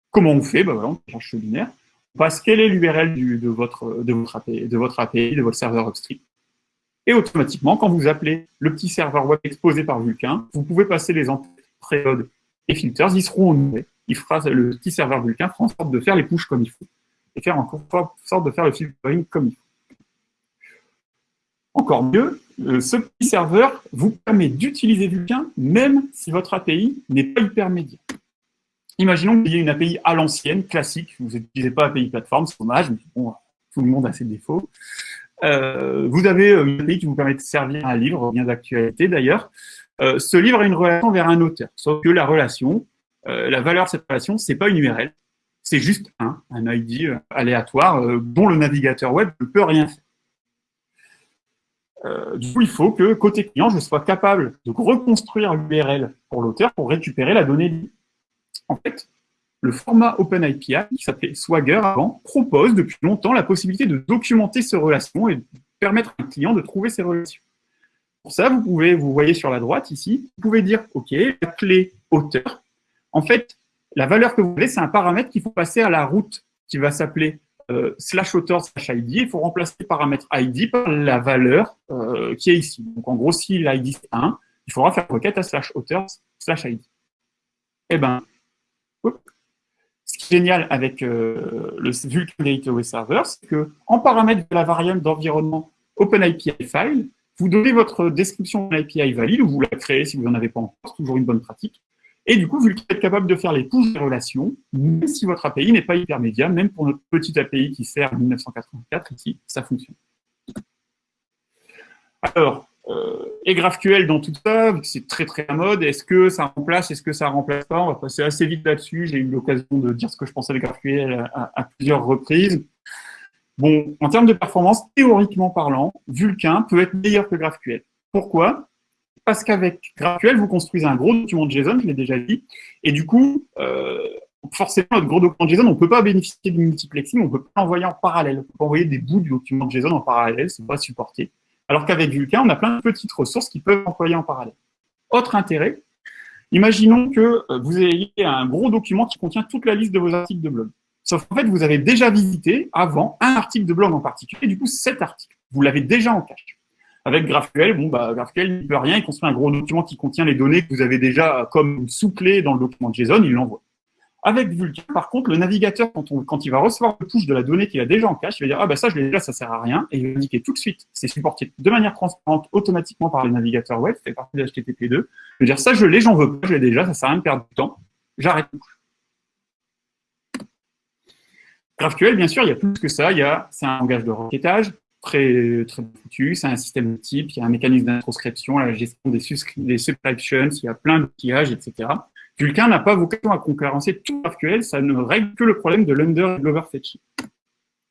Comment on fait? Ben voilà, On cherche le binaire, on passe quelle est l'URL de votre, de, votre API, de votre API, de votre serveur upstream. Et automatiquement, quand vous appelez le petit serveur web exposé par Vulkan, vous pouvez passer les entêtes preload et filters, ils seront honorés. Il fera, le petit serveur Vulkan fera en sorte de faire les pushes comme il faut et faire en sorte de faire le filtering comme il faut. Encore mieux, euh, ce petit serveur vous permet d'utiliser Vulkan même si votre API n'est pas hypermédia. Imaginons qu'il y ait une API à l'ancienne, classique, vous n'utilisez pas API plateforme, c'est dommage, mais bon, tout le monde a ses défauts. Euh, vous avez euh, une API qui vous permet de servir un livre, bien d'actualité d'ailleurs. ce livre a une relation vers un auteur, sauf que la relation, la valeur de cette relation, c'est pas une URL, c'est juste un, un ID euh, aléatoire euh, dont le navigateur web ne peut rien faire. Euh, du coup, il faut que, côté client, je sois capable de reconstruire l'URL pour l'auteur pour récupérer la donnée. En fait, le format OpenAPI, qui s'appelait Swagger avant, propose depuis longtemps la possibilité de documenter ces relations et de permettre à un client de trouver ces relations. Pour ça, vous pouvez, vous voyez sur la droite ici, vous pouvez dire, OK, la clé auteur. En fait, la valeur que vous voulez, c'est un paramètre qu'il faut passer à la route qui va s'appeler euh, slash auteur slash ID. Il faut remplacer le paramètre ID par la valeur euh, qui est ici. Donc en gros, si l'ID c'est 1, il faudra faire requête à slash auteur slash ID. Eh ben, ce qui est génial avec euh, le Vulkan Gateway Server, c'est que en paramètre de la variable d'environnement OpenAPI file, vous donnez votre description de valide, ou vous la créez si vous n'en avez pas encore, c'est toujours une bonne pratique. Et du coup, vu que vous êtes capable de faire les push des relations, même si votre API n'est pas hypermédia, même pour notre petite API qui sert en 1984, ici, ça fonctionne. Alors, euh, et GraphQL dans tout ça, c'est très très à mode, est-ce que ça remplace, est-ce que ça remplace pas? On va passer assez vite là-dessus, j'ai eu l'occasion de dire ce que je pensais de GraphQL à plusieurs reprises. Bon, en termes de performance, théoriquement parlant, Vulkan peut être meilleur que GraphQL. Pourquoi? Parce qu'avec GraphQL, vous construisez un gros document de JSON, je l'ai déjà dit, et du coup, euh, forcément, notre gros document de JSON, on ne peut pas bénéficier du multiplexing, on ne peut pas l'envoyer en parallèle. On peut pas envoyer des bouts du document de JSON en parallèle, c'est pas supporté. Alors qu'avec Vulkan, on a plein de petites ressources qui peuvent envoyer en parallèle. Autre intérêt, imaginons que euh, vous ayez un gros document qui contient toute la liste de vos articles de blog. Sauf qu'en fait, vous avez déjà visité avant un article de blog en particulier, du coup, cet article. Vous l'avez déjà en cache. Avec GraphQL, bon, bah, GraphQL ne peut rien, il construit un gros document qui contient les données que vous avez déjà comme sous-clé dans le document JSON, il l'envoie. Avec Vulkan, par contre, le navigateur, quand, il va recevoir le push de la donnée qu'il a déjà en cache, il va dire, ah bah ça, je l'ai déjà, ça sert à rien, et il va indiquer tout de suite, c'est supporté de manière transparente, automatiquement par les navigateurs web, c'est partie de HTTP2, il va dire, ça, je l'ai, j'en veux pas, je l'ai déjà, ça sert à rien de perdre du temps, j'arrête GraphQL, bien sûr, il y a plus que ça. C'est un langage de requêtage très, très foutu, c'est un système de type, il y a un mécanisme d'introscription, la gestion des, subscriptions, il y a plein d'outillages, etc. Vulkan n'a pas vocation à concurrencer tout GraphQL, ça ne règle que le problème de l'under et de l'overfetching.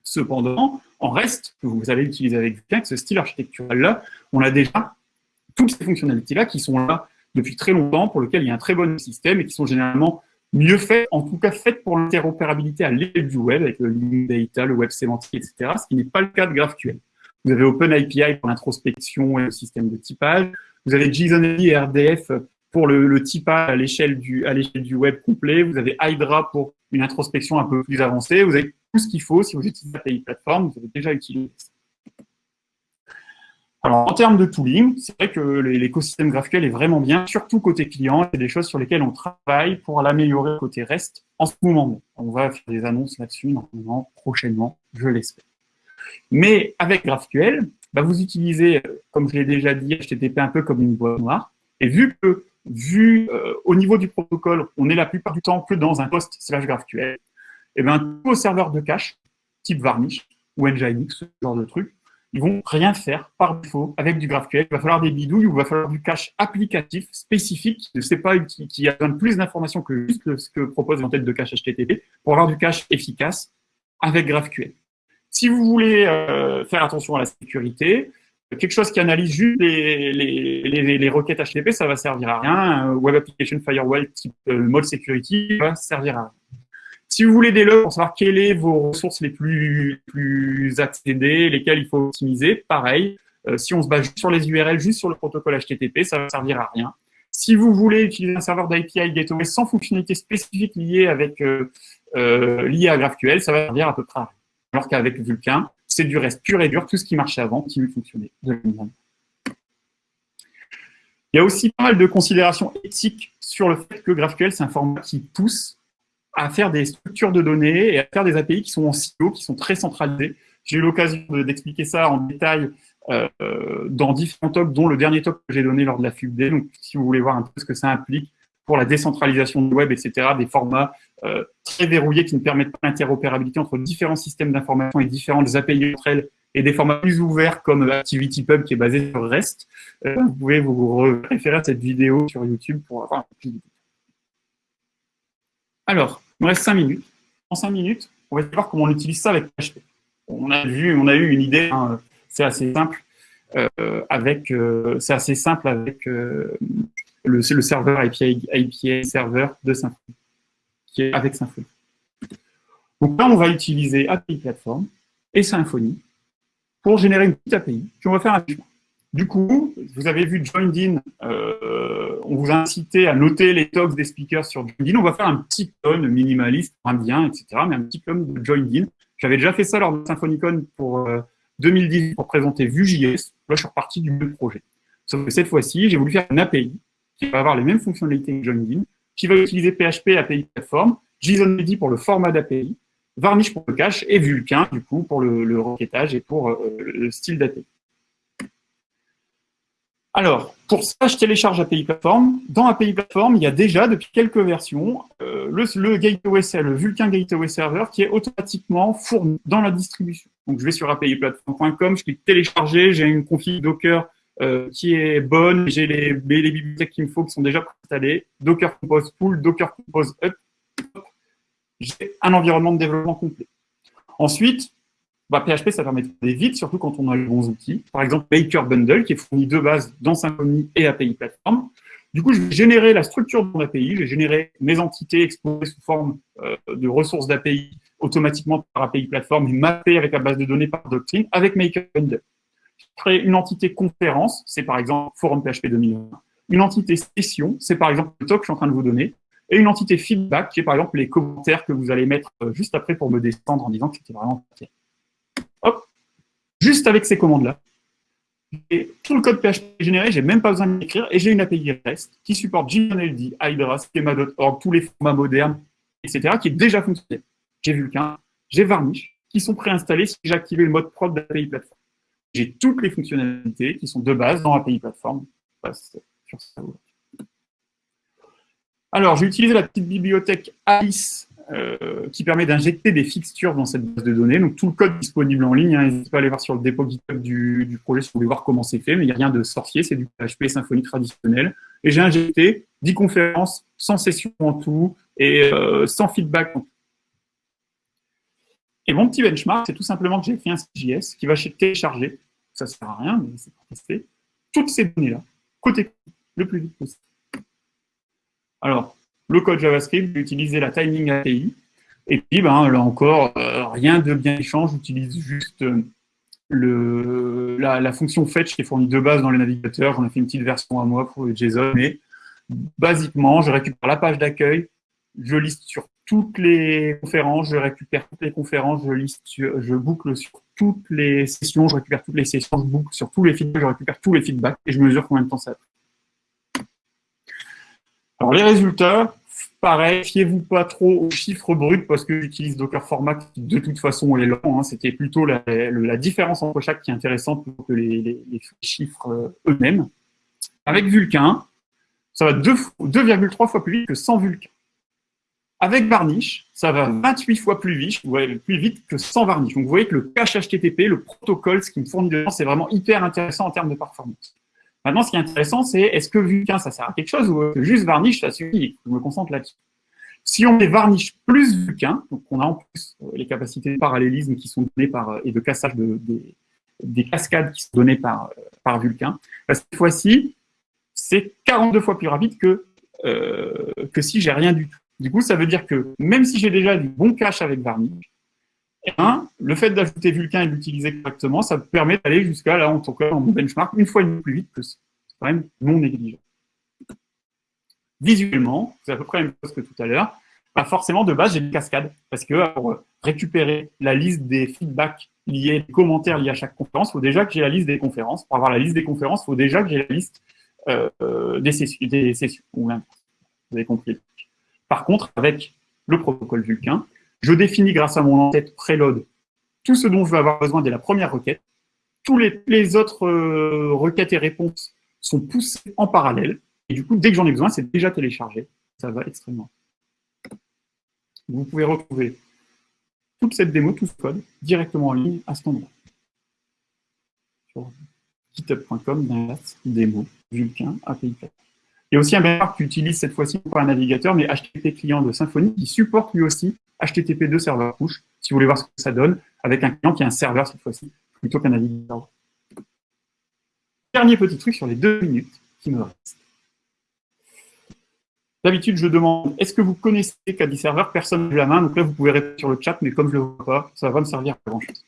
Cependant, en reste, vous allez utiliser avec Vulkan, ce style architectural-là, on a déjà toutes ces fonctionnalités-là qui sont là depuis très longtemps, pour lesquelles il y a un très bon système et qui sont généralement mieux fait, en tout cas fait pour l'interopérabilité à l'échelle du web, avec le link data, le web sémantique, etc., ce qui n'est pas le cas de GraphQL. Vous avez OpenAPI pour l'introspection et le système de typage. Vous avez JSON et RDF pour le, typage à l'échelle du, du web complet. Vous avez Hydra pour une introspection un peu plus avancée. Vous avez tout ce qu'il faut si vous utilisez API Platform. Vous avez déjà utilisé. Alors, en termes de tooling, c'est vrai que l'écosystème GraphQL est vraiment bien, surtout côté client. C'est des choses sur lesquelles on travaille pour l'améliorer côté REST en ce moment. On va faire des annonces là-dessus normalement prochainement, je l'espère. Mais avec GraphQL, bah, vous utilisez, comme je l'ai déjà dit, HTTP un peu comme une boîte noire. Et vu que, vu euh, au niveau du protocole, on est la plupart du temps que dans un post slash GraphQL, et eh bien tous vos serveurs de cache, type Varnish ou Nginx, ce genre de truc, ils vont rien faire par défaut avec du GraphQL. Il va falloir des bidouilles ou il va falloir du cache applicatif spécifique, je sais pas, qui, a besoin de plus d'informations que juste ce que propose tête de cache HTTP pour avoir du cache efficace avec GraphQL. Si vous voulez euh, faire attention à la sécurité, quelque chose qui analyse juste les, les, les, requêtes HTTP, ça va servir à rien. Un Web Application Firewall type euh, mode security va servir à rien. Si vous voulez des logs pour savoir quelles sont vos ressources les plus, plus accédées, lesquelles il faut optimiser, pareil. Euh, si on se base juste sur les URL, juste sur le protocole HTTP, ça va servir à rien. Si vous voulez utiliser un serveur d'API Gateway sans fonctionnalité spécifique liée avec euh, euh, liée à GraphQL, ça va servir à peu près à rien. Alors qu'avec Vulkan, c'est du reste pur et dur, tout ce qui marchait avant continue de fonctionner Il y a aussi pas mal de considérations éthiques sur le fait que GraphQL, c'est un format qui pousse à faire des structures de données et à faire des API qui sont en silo, qui sont très centralisées. J'ai eu l'occasion d'expliquer ça en détail euh, dans différents talks, dont le dernier talk que j'ai donné lors de la FUBD. Donc, si vous voulez voir un peu ce que ça implique pour la décentralisation du web, etc., des formats euh, très verrouillés qui ne permettent pas l'interopérabilité entre différents systèmes d'information et différentes API entre elles, et des formats plus ouverts comme ActivityPub qui est basé sur REST. Euh, vous pouvez vous référer à cette vidéo sur YouTube pour avoir un de alors, il nous reste 5 minutes. En 5 minutes, on va voir comment on utilise ça avec PHP. On a vu, on a eu une idée, hein, c'est assez simple euh, avec, euh, c'est assez simple avec euh, le, serveur API, API serveur de Symfony, qui est avec Symfony. Donc là, on va utiliser API Platform et Symfony pour générer une petite API, puis on va faire un chemin. Du coup, vous avez vu Joined In, euh, on vous a incité à noter les talks des speakers sur Joined In. On va faire un petit clone minimaliste, indien, etc., mais un petit clone de Joined In. J'avais déjà fait ça lors de Symphonicon pour 2010 euh, pour présenter Vue.js. Là, je suis reparti du même projet. Sauf que cette fois-ci, j'ai voulu faire une API qui va avoir les mêmes fonctionnalités que In, qui va utiliser PHP API Platform, JSON pour le format d'API, Varnish pour le cache et Vulkan, du coup, pour le, requêtage et pour euh, le style d'API. Alors, pour ça, je télécharge API Platform. Dans API Platform, il y a déjà, depuis quelques versions, euh, le, gateway, le Vulkan Gateway Server qui est automatiquement fourni dans la distribution. Donc, je vais sur apiplatform.com, je clique télécharger, j'ai une config Docker euh, qui est bonne, j'ai les, bibliothèques qu'il me faut qui sont déjà installées, Docker Compose Pool, Docker Compose Up, j'ai un environnement de développement complet. Ensuite, bah, PHP, ça permet de faire vite, surtout quand on a les bons outils. Par exemple, Baker Bundle, qui est fourni de base dans Symfony et API Platform. Du coup, je vais générer la structure de mon API, je vais générer mes entités exposées sous forme euh, de ressources d'API automatiquement par API Platform et mappées avec la base de données par Doctrine avec Maker Bundle. Crée une entité conférence, c'est par exemple Forum PHP 2020. Une entité session, c'est par exemple le talk que je suis en train de vous donner. Et une entité feedback, qui est par exemple les commentaires que vous allez mettre euh, juste après pour me descendre en disant que c'était vraiment Hop, juste avec ces commandes-là, et tout le code PHP généré, j'ai même pas besoin de l'écrire, et j'ai une API REST qui supporte JNLD, Hydra, Schema.org, tous les formats modernes, etc., qui est déjà fonctionnel. J'ai Vulkan, j'ai Varnish, qui sont préinstallés si activé le mode prod d'API Platform. J'ai toutes les fonctionnalités qui sont de base dans API Platform. Alors, j'ai utilisé la petite bibliothèque Alice euh, qui permet d'injecter des fixtures dans cette base de données. Donc tout le code disponible en ligne. Hein. N'hésitez pas à aller voir sur le dépôt GitHub du, projet si vous voulez voir comment c'est fait, mais il n'y a rien de sorcier, c'est du PHP Symfony traditionnel. Et j'ai injecté 10 conférences, sans session en tout, et euh, sans feedback en tout. Et mon petit benchmark, c'est tout simplement que j'ai écrit un CJS qui va télécharger, ça ne sert à rien, mais c'est pour tester, toutes ces données-là, côté le plus vite possible. Alors, le code JavaScript, j'utilisais la Timing API. Et puis, ben, là encore, euh, rien de bien méchant, j'utilise juste euh, le, la, fonction fetch qui est fournie de base dans les navigateurs. J'en ai fait une petite version à moi pour le JSON. Mais basiquement, je récupère la page d'accueil, je liste sur toutes les conférences, je récupère toutes les conférences, je liste, je boucle sur toutes les sessions, je récupère toutes les sessions, je boucle sur tous les feedbacks, je récupère tous les feedbacks et je mesure combien de temps ça a alors, les résultats, pareil, fiez-vous pas trop aux chiffres bruts parce que j'utilise Docker Format qui, de toute façon, est lent. Hein. C'était plutôt la, différence entre chaque qui est intéressante plutôt que les, chiffres euh, eux-mêmes. Avec Vulkan, ça va 2,3 fois plus vite que sans Vulkan. Avec Varnish, ça va 28 fois plus vite, plus vite que sans Varnish. Donc, vous voyez que le cache HTTP, le protocole, ce qui me fournit dedans, c'est vraiment hyper intéressant en termes de performance. Maintenant, ce qui est intéressant, c'est est-ce que Vulkan, ça sert à quelque chose ou juste Varnish, ça suffit? Je me concentre là-dessus. Si on met Varnish plus Vulkan, donc on a en plus euh, les capacités de parallélisme qui sont données par, euh, et de cassage de, des cascades qui sont données par, euh, par Vulkan, bah, cette fois-ci, c'est 42 fois plus rapide que, que si j'ai rien du tout. Du coup, ça veut dire que même si j'ai déjà du bon cache avec Varnish, eh ben, le fait d'ajouter Vulkan et l'utiliser correctement, ça me permet d'aller jusqu'à, là, en tout cas, en mon benchmark, une fois demie plus vite que. C'est quand même non négligeable. Visuellement, c'est à peu près la même chose que tout à l'heure. Forcément, de base, j'ai une cascade, parce que pour récupérer la liste des feedbacks liés, des commentaires liés à chaque conférence, il faut déjà que j'ai la liste des conférences. Pour avoir la liste des conférences, il faut déjà que j'ai la liste euh, des, sessions, des sessions. Vous avez compris. Par contre, avec le protocole Vulkan, je définis grâce à mon en-tête préload tout ce dont je vais avoir besoin dès la première requête. Tous les, autres euh, requêtes et réponses sont poussées en parallèle. Et du coup, dès que j'en ai besoin, c'est déjà téléchargé. Ça va extrêmement. Vous pouvez retrouver toute cette démo, tout ce code, directement en ligne à cet endroit. Sur github.com, démo, Vulkan, API Il y a aussi un benchmark qui utilise cette fois-ci pas un navigateur, mais HTTP client de Symfony qui supporte lui aussi HTTP2 serveur push, si vous voulez voir ce que ça donne, avec un client qui a un serveur cette fois-ci, plutôt qu'un navigateur. Dernier petit truc sur les deux minutes qui me restent. D'habitude, je demande, est-ce que vous connaissez KD Server Personne ne la main, donc là, vous pouvez répondre sur le chat, mais comme je ne le vois pas, ça va me servir à grand-chose.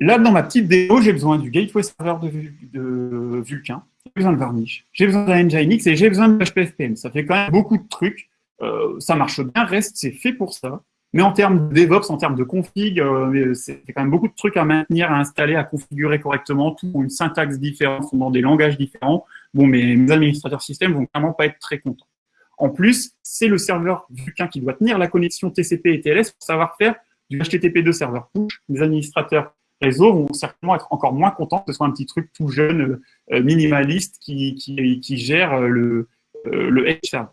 Là, dans ma petite démo, j'ai besoin du gateway server de, Vulkan, j'ai besoin de Varnish, j'ai besoin d'un Nginx et j'ai besoin de HPFPM. Ça fait quand même beaucoup de trucs. Euh, ça marche bien, Reste, c'est fait pour ça. Mais en termes de DevOps, en termes de config, euh, c'est quand même beaucoup de trucs à maintenir, à installer, à configurer correctement. Tout une syntaxe différente, dans des langages différents. Bon, mais mes administrateurs système vont clairement pas être très contents. En plus, c'est le serveur Vulkan qui doit tenir la connexion TCP et TLS pour savoir faire du HTTP2 serveur push. Les administrateurs réseaux vont certainement être encore moins contents que ce soit un petit truc tout jeune, minimaliste, qui, qui, qui gère le, le Edge server.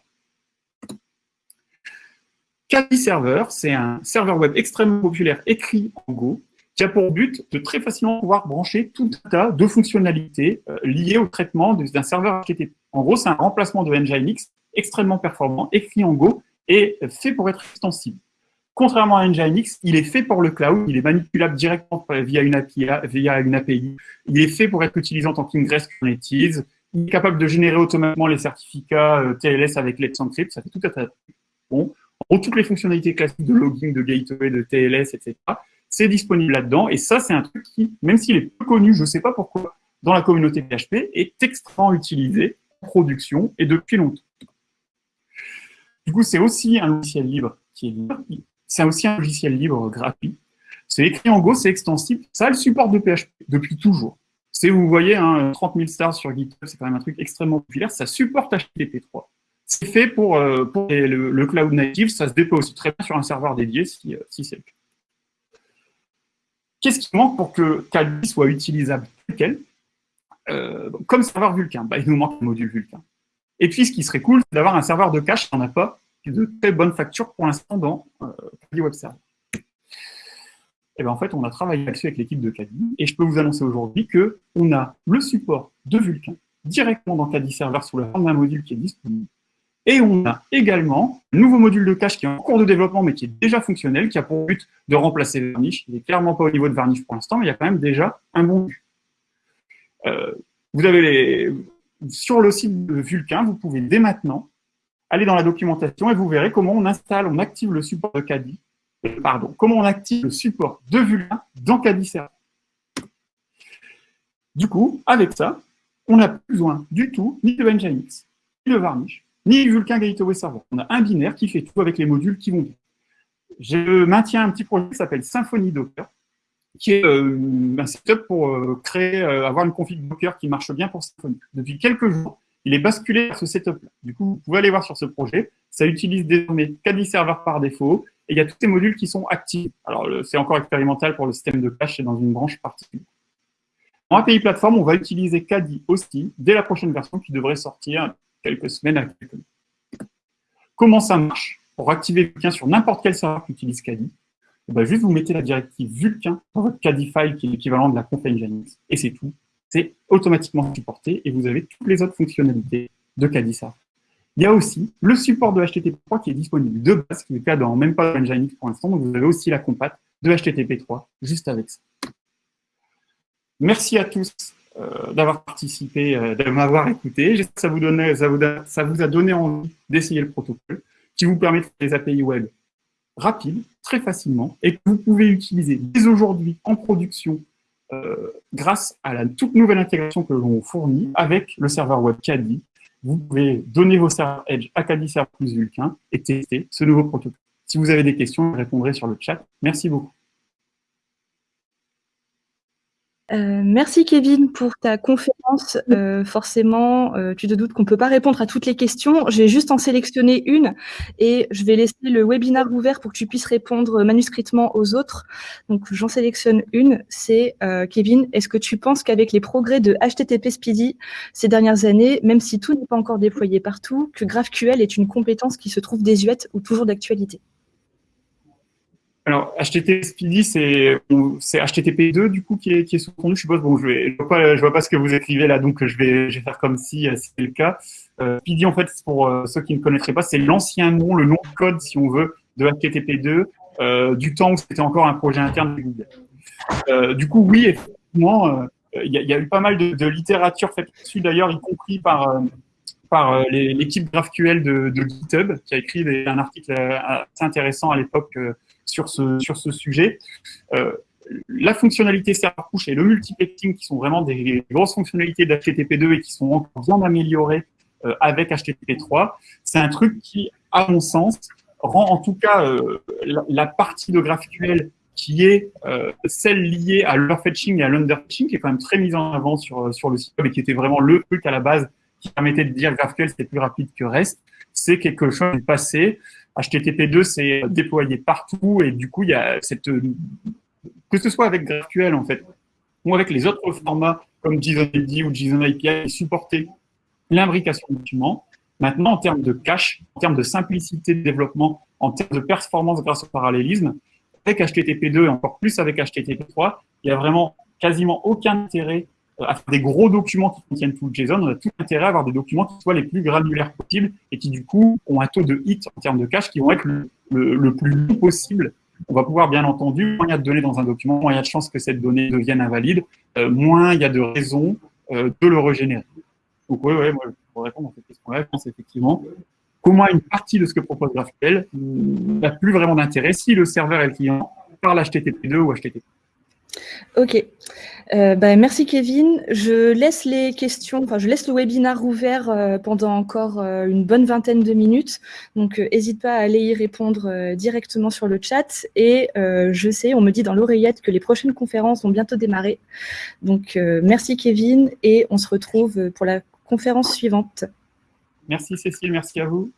Kali Server, c'est un serveur web extrêmement populaire écrit en Go qui a pour but de très facilement pouvoir brancher tout un tas de fonctionnalités euh, liées au traitement d'un serveur HTTP. En gros, c'est un remplacement de Nginx extrêmement performant, écrit en Go et fait pour être extensible. Contrairement à Nginx, il est fait pour le cloud, il est manipulable directement via une API, il est fait pour être utilisé en tant qu'ingress Kubernetes, il est capable de générer automatiquement les certificats euh, TLS avec Let's Encrypt, ça fait tout tas de Bon, en toutes les fonctionnalités classiques de logging, de gateway, de TLS, etc c'est disponible là-dedans. Et ça, c'est un truc qui, même s'il est peu connu, je ne sais pas pourquoi, dans la communauté PHP, est extrêmement utilisé en production et depuis longtemps. Du coup, c'est aussi un logiciel libre qui est libre. C'est aussi un logiciel libre gratuit. C'est écrit en Go, c'est extensible. Ça a le support de PHP depuis toujours. C'est, vous voyez, hein, 30 000 stars sur GitHub, c'est quand même un truc extrêmement populaire. Ça supporte HTTP3. C'est fait pour, euh, le, cloud native. Ça se déploie aussi très bien sur un serveur dédié si, euh, si c'est le cas. Qu'est-ce qui manque pour que Kali soit utilisable tel quel? Euh, Comme serveur Vulkan, bah, il nous manque un module Vulkan. Et puis, ce qui serait cool, c'est d'avoir un serveur de cache, on n'a pas de très bonne facture pour l'instant dans euh, Kali Web Server. Et bien, en fait, on a travaillé là-dessus avec l'équipe de Kali, et je peux vous annoncer aujourd'hui qu'on a le support de Vulkan directement dans Kali Server sous la forme d'un module qui est disponible, et on a également un nouveau module de cache qui est en cours de développement, mais qui est déjà fonctionnel, qui a pour but de remplacer Varnish. Il n'est clairement pas au niveau de Varnish pour l'instant, mais il y a quand même déjà un bon but. Euh, vous avez les... Sur le site de Vulkan, vous pouvez dès maintenant aller dans la documentation et vous verrez comment on installe, on active le support de Kadi, pardon, comment on active le support de Vulkan dans Kadi Server. Du coup, avec ça, on n'a plus besoin du tout ni de Nginx, ni de Varnish, ni Vulkan Gateway Server. On a un binaire qui fait tout avec les modules qui vont bien. Je maintiens un petit projet qui s'appelle Symfony Docker, qui est euh, un setup pour euh, créer, euh, avoir une config Docker qui marche bien pour Symfony. Depuis quelques jours, il est basculé vers ce setup-là. Du coup, vous pouvez aller voir sur ce projet. Ça utilise désormais Kadi Server par défaut, et il y a tous ces modules qui sont actifs. Alors, c'est encore expérimental pour le système de cache, c'est dans une branche particulière. En API plateforme, on va utiliser Kadi aussi dès la prochaine version qui devrait sortir quelques semaines à quelques mois. Comment ça marche Pour activer Vulkan sur n'importe quel serveur qui utilise Kadi, eh ben, juste vous mettez la directive Vulkan dans votre Kadi file qui est l'équivalent de la conf Nginx, et c'est tout. C'est automatiquement supporté et vous avez toutes les autres fonctionnalités de Server. Il y a aussi le support de HTTP3 qui est disponible de base, qui est le cas dans même pas Nginx pour l'instant, donc vous avez aussi la compat de HTTP3 juste avec ça. Merci à tous euh, d'avoir participé, euh, de m'avoir écouté. Ça vous, a donné envie d'essayer le protocole qui vous permet de faire des API web rapides, très facilement, et que vous pouvez utiliser dès aujourd'hui en production grâce à la toute nouvelle intégration que l'on fournit avec le serveur web Caddy. Vous pouvez donner vos serveurs Edge à Caddy Server plus Vulkan et tester ce nouveau protocole. Si vous avez des questions, je répondrai sur le chat. Merci beaucoup. Euh, merci Kevin pour ta conférence. Euh, forcément, euh, tu te doutes qu'on ne peut pas répondre à toutes les questions. Je vais juste en sélectionner une et je vais laisser le webinaire ouvert pour que tu puisses répondre manuscritement aux autres. Donc j'en sélectionne une, c'est Kevin, est-ce que tu penses qu'avec les progrès de HTTP Speedy ces dernières années, même si tout n'est pas encore déployé partout, que GraphQL est une compétence qui se trouve désuète ou toujours d'actualité? Alors, HTTP Speedy, c'est HTTP2 du coup qui est, sous-tendu, je suppose. Bon, je ne vois, pas, ce que vous écrivez là, donc je vais, faire comme si euh, c'était le cas. Euh, Speedy, en fait, pour euh, ceux qui ne connaîtraient pas, c'est l'ancien nom, le nom de code, si on veut, de HTTP2, euh, du temps où c'était encore un projet interne de Google. Du coup, oui, effectivement, il y, a eu pas mal de, littérature faite dessus, d'ailleurs, y compris par l'équipe GraphQL de, GitHub, qui a écrit un article assez intéressant à l'époque sur ce, sujet. Euh, la fonctionnalité serveur push et le multiplexing, qui sont vraiment des grosses fonctionnalités d'HTTP2 et qui sont encore bien améliorées euh, avec HTTP3, c'est un truc qui, à mon sens, rend en tout cas euh, la, partie de GraphQL qui est celle liée à l'overfetching et à l'underfetching, qui est quand même très mise en avant sur, sur le site web et qui était vraiment le truc à la base qui permettait de dire GraphQL c'était plus rapide que REST, c'est quelque chose du passé. HTTP2 s'est déployé partout et du coup, il y a cette que ce soit avec GraphQL en fait, ou avec les autres formats comme JSON-LD ou JSON API qui supportaient l'imbrication de documents. Maintenant, en termes de cache, en termes de simplicité de développement, en termes de performance grâce au parallélisme, avec HTTP2 et encore plus avec HTTP3, il n'y a vraiment quasiment aucun intérêt à faire des gros documents qui contiennent tout le JSON. On a tout intérêt à avoir des documents qui soient les plus granulaires possibles et qui, du coup, ont un taux de hit en termes de cache qui vont être le, plus long possible on va pouvoir, bien entendu, moins il y a de données dans un document, moins il y a de chances que cette donnée devienne invalide, euh, moins il y a de raisons euh, de le régénérer. Donc oui, oui, moi, pour répondre à cette question-là, je pense effectivement comment une partie de ce que propose GraphQL n'a plus vraiment d'intérêt si le serveur et le client parlent HTTP2 ou HTTP. Ok. Euh, bah, merci Kevin. Je laisse les questions, enfin je laisse le webinaire ouvert euh, pendant encore euh, une bonne vingtaine de minutes. Donc n'hésite pas à aller y répondre directement sur le chat. Et je sais, on me dit dans l'oreillette que les prochaines conférences vont bientôt démarrer. Donc merci Kevin et on se retrouve pour la conférence suivante. Merci Cécile, merci à vous.